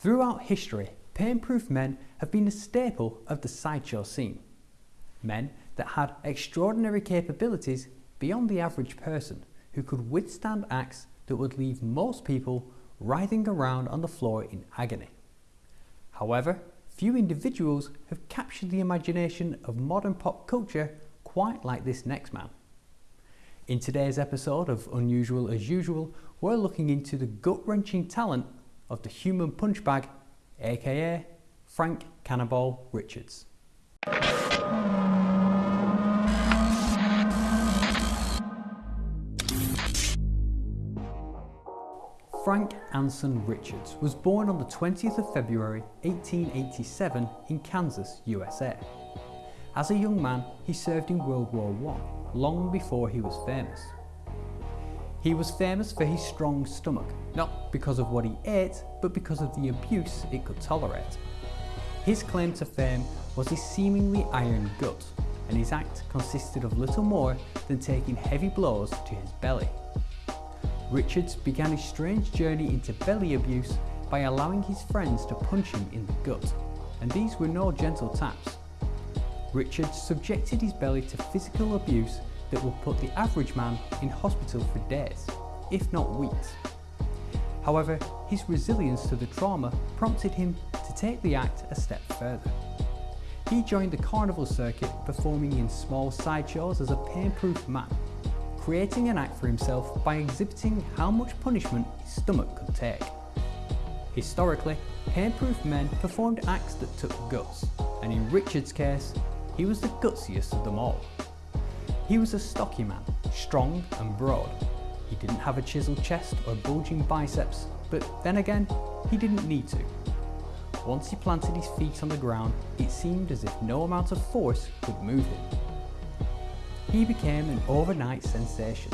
Throughout history, pain-proof men have been a staple of the sideshow scene. Men that had extraordinary capabilities beyond the average person who could withstand acts that would leave most people writhing around on the floor in agony. However, few individuals have captured the imagination of modern pop culture quite like this next man. In today's episode of Unusual as Usual, we're looking into the gut-wrenching talent of the human punch bag, aka Frank Cannonball Richards. Frank Anson Richards was born on the 20th of February 1887 in Kansas, USA. As a young man, he served in World War I, long before he was famous. He was famous for his strong stomach, not because of what he ate, but because of the abuse it could tolerate. His claim to fame was his seemingly iron gut, and his act consisted of little more than taking heavy blows to his belly. Richards began his strange journey into belly abuse by allowing his friends to punch him in the gut, and these were no gentle taps. Richards subjected his belly to physical abuse that would put the average man in hospital for days, if not weeks. However, his resilience to the trauma prompted him to take the act a step further. He joined the carnival circuit performing in small sideshows as a pain-proof man creating an act for himself by exhibiting how much punishment his stomach could take. Historically, pain-proof men performed acts that took guts, and in Richard's case, he was the gutsiest of them all. He was a stocky man, strong and broad. He didn't have a chiseled chest or bulging biceps, but then again, he didn't need to. Once he planted his feet on the ground, it seemed as if no amount of force could move him he became an overnight sensation.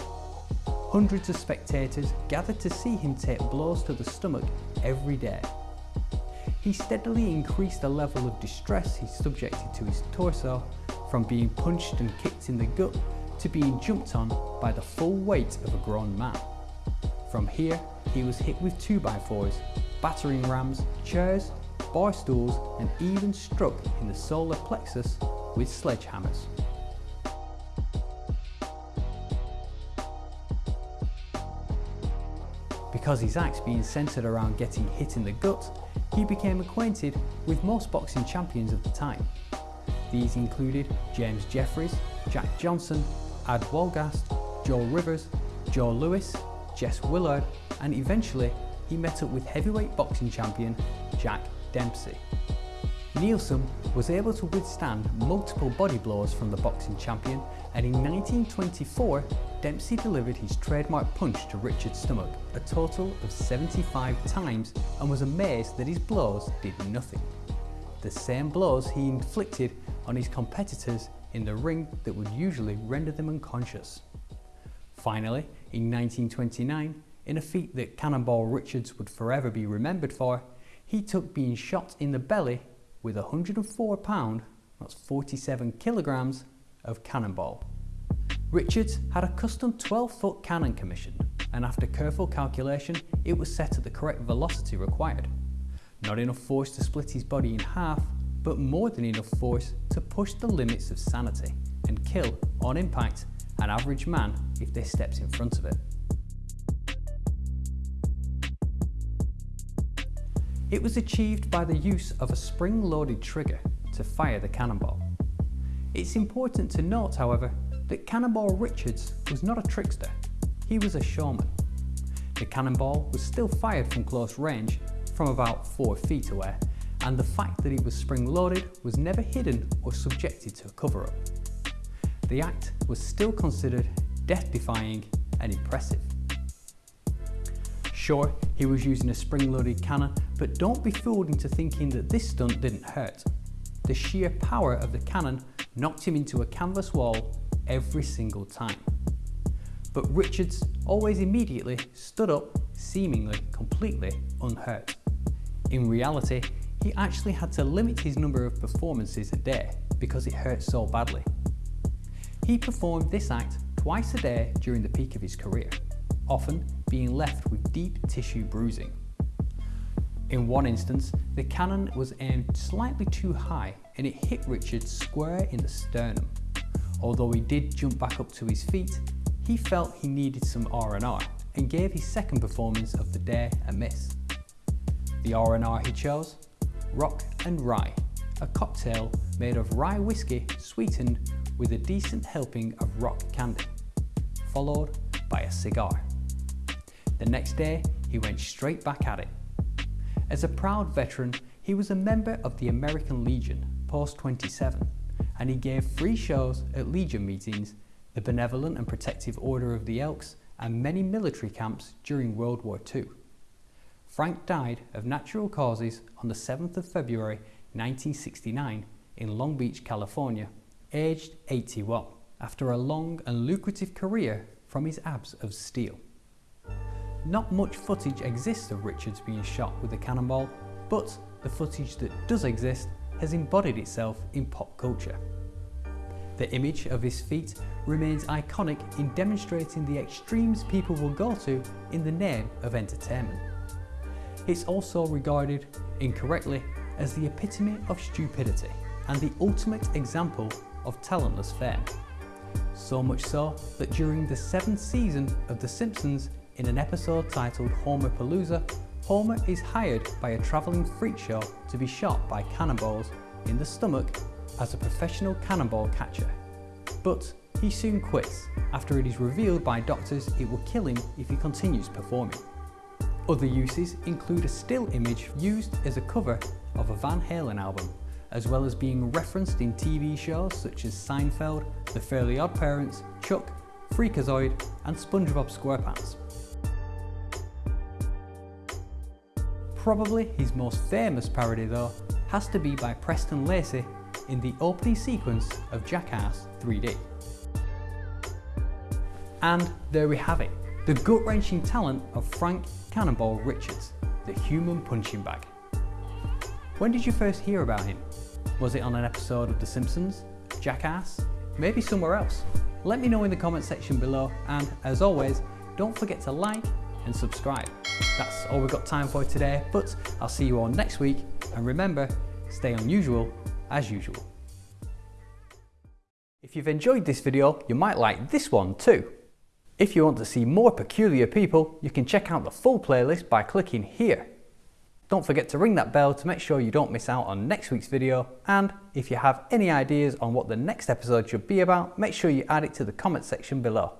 Hundreds of spectators gathered to see him take blows to the stomach every day. He steadily increased the level of distress he subjected to his torso, from being punched and kicked in the gut to being jumped on by the full weight of a grown man. From here, he was hit with 2x4s, battering rams, chairs, bar stools and even struck in the solar plexus with sledgehammers. Because his acts being centred around getting hit in the gut, he became acquainted with most boxing champions of the time. These included James Jeffries, Jack Johnson, Ad Wolgast, Joe Rivers, Joe Louis, Jess Willard, and eventually he met up with heavyweight boxing champion Jack Dempsey. Nielsen was able to withstand multiple body blows from the boxing champion and in 1924 Dempsey delivered his trademark punch to Richard's stomach a total of 75 times and was amazed that his blows did nothing. The same blows he inflicted on his competitors in the ring that would usually render them unconscious. Finally, in 1929, in a feat that Cannonball Richards would forever be remembered for, he took being shot in the belly with 104 pound, that's 47 kilograms, of cannonball. Richards had a custom 12 foot cannon commissioned and after careful calculation it was set at the correct velocity required. Not enough force to split his body in half, but more than enough force to push the limits of sanity and kill, on impact, an average man if they steps in front of it. It was achieved by the use of a spring-loaded trigger to fire the cannonball. It's important to note, however, that Cannonball Richards was not a trickster, he was a showman. The cannonball was still fired from close range, from about 4 feet away, and the fact that it was spring-loaded was never hidden or subjected to a cover-up. The act was still considered death-defying and impressive. Sure, he was using a spring-loaded cannon, but don't be fooled into thinking that this stunt didn't hurt. The sheer power of the cannon knocked him into a canvas wall every single time. But Richards always immediately stood up, seemingly completely unhurt. In reality, he actually had to limit his number of performances a day because it hurt so badly. He performed this act twice a day during the peak of his career, often being left with deep tissue bruising. In one instance, the cannon was aimed slightly too high and it hit Richards square in the sternum. Although he did jump back up to his feet, he felt he needed some R&R and gave his second performance of the day a miss. The R&R he chose? Rock and Rye, a cocktail made of rye whiskey sweetened with a decent helping of rock candy, followed by a cigar. The next day, he went straight back at it. As a proud veteran, he was a member of the American Legion, Post 27, and he gave free shows at Legion meetings, the Benevolent and Protective Order of the Elks, and many military camps during World War II. Frank died of natural causes on the 7th of February 1969 in Long Beach, California, aged 81, after a long and lucrative career from his abs of steel. Not much footage exists of Richards being shot with a cannonball, but the footage that does exist has embodied itself in pop culture. The image of his feat remains iconic in demonstrating the extremes people will go to in the name of entertainment. It's also regarded, incorrectly, as the epitome of stupidity and the ultimate example of talentless fame. So much so that during the seventh season of The Simpsons, in an episode titled Homerpalooza, Homer is hired by a travelling freak show to be shot by cannonballs in the stomach as a professional cannonball catcher. But he soon quits after it is revealed by doctors it will kill him if he continues performing. Other uses include a still image used as a cover of a Van Halen album, as well as being referenced in TV shows such as Seinfeld, The Fairly Odd Parents, Chuck, Freakazoid and SpongeBob SquarePants. Probably his most famous parody though has to be by Preston Lacy in the opening sequence of Jackass 3D. And there we have it, the gut-wrenching talent of Frank Cannonball Richards, the human punching bag. When did you first hear about him? Was it on an episode of The Simpsons, Jackass, maybe somewhere else? Let me know in the comment section below and as always, don't forget to like and subscribe. That's all we've got time for today, but I'll see you all next week. And remember, stay unusual as usual. If you've enjoyed this video, you might like this one too. If you want to see more peculiar people, you can check out the full playlist by clicking here. Don't forget to ring that bell to make sure you don't miss out on next week's video and if you have any ideas on what the next episode should be about, make sure you add it to the comment section below.